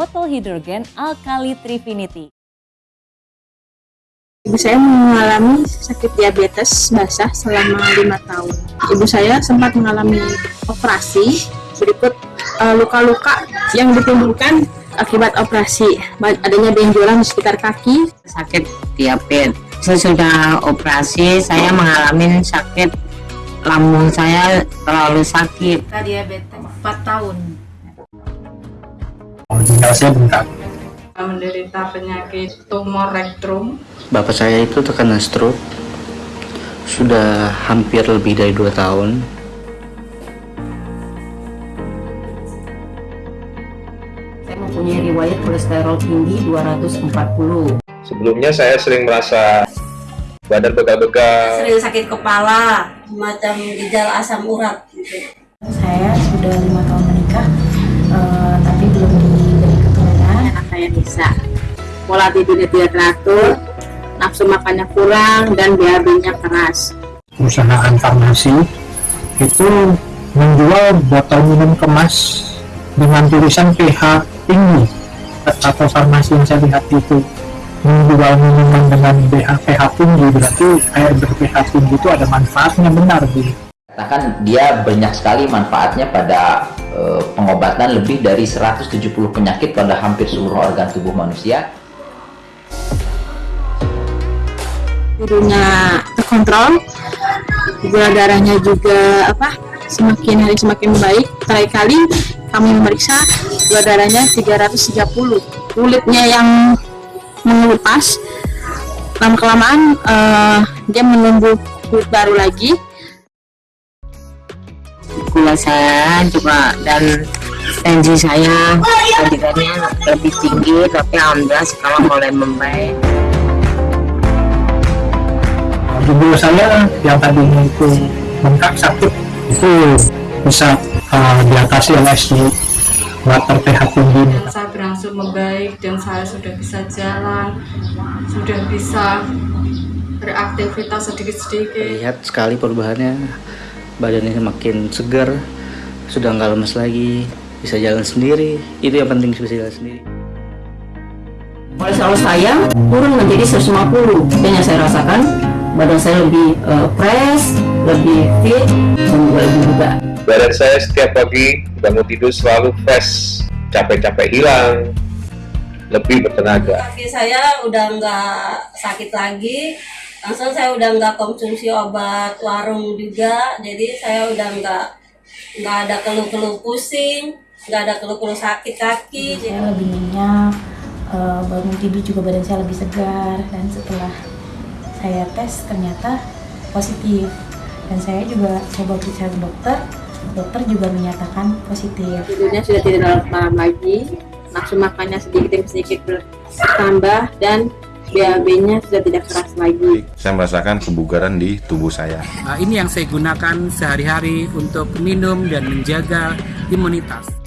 Total Hydrogen Alkali Trifinity. Ibu saya mengalami sakit diabetes basah selama lima tahun. Ibu saya sempat mengalami operasi berikut eh, luka-luka yang ditimbulkan akibat operasi. Adanya benjolan di sekitar kaki, sakit diabetes. Saya sudah operasi, saya mengalami sakit lambung saya terlalu sakit. diabetes 4 tahun saya bengkak. menderita penyakit tumor rektum Bapak saya itu terkena stroke sudah hampir lebih dari 2 tahun. Saya mempunyai riwayat kolesterol tinggi 240. Sebelumnya saya sering merasa badan begal-begal, sering sakit kepala, semacam gejala asam urat gitu. Saya sudah lima tahun saya bisa. Pola tidurnya tidak teratur, nafsu makannya kurang, dan BAB-nya keras. Perusahaan farmasi itu menjual botol minum kemas dengan tulisan pH tinggi atau farmasi yang saya lihat itu menjual minuman dengan pH, pH tinggi berarti air ber-pH tinggi itu ada manfaatnya benar gitu. Katakan dia banyak sekali manfaatnya pada pengobatan lebih dari 170 penyakit pada hampir seluruh organ tubuh manusia. Tidurnya terkontrol, gula darahnya juga apa semakin hari semakin baik. Kali-kali kami memeriksa gula darahnya 330. Kulitnya yang mengelupas, lama kelamaan dia menumbuh kulit baru lagi. Gula saya juga dan tensi saya tadinya lebih tinggi tapi alhamdulillah sekarang mulai membaik. Tubuh saya yang tadinya itu bengkak sakit itu bisa uh, diatasi oleh si water pH tinggi saya berangsur membaik dan saya sudah bisa jalan sudah bisa beraktivitas sedikit-sedikit. Lihat sekali perubahannya, badannya makin segar, sudah nggak lemes lagi, bisa jalan sendiri. Itu yang penting bisa jalan sendiri. Kolesterol saya turun menjadi 150 dan yang saya rasakan badan saya lebih eh, fresh, lebih fit, dan juga lebih bugar. badan saya setiap pagi bangun tidur selalu fresh, capek-capek hilang, lebih bertenaga. Kaki saya udah nggak sakit lagi, langsung saya udah nggak konsumsi obat warung juga, jadi saya udah nggak nggak ada keluh-keluh pusing, nggak ada keluh-keluh sakit kaki. Jadi Saya lebih minyak, eh, bangun tidur juga badan saya lebih segar dan setelah saya tes ternyata positif dan saya juga coba periksa ke dokter, dokter juga menyatakan positif. Tidurnya sudah tidak larut-malam lagi, nafsu makannya sedikit demi sedikit bertambah, dan BAB-nya sudah tidak keras lagi. Saya merasakan kebugaran di tubuh saya. Nah, ini yang saya gunakan sehari-hari untuk minum dan menjaga imunitas.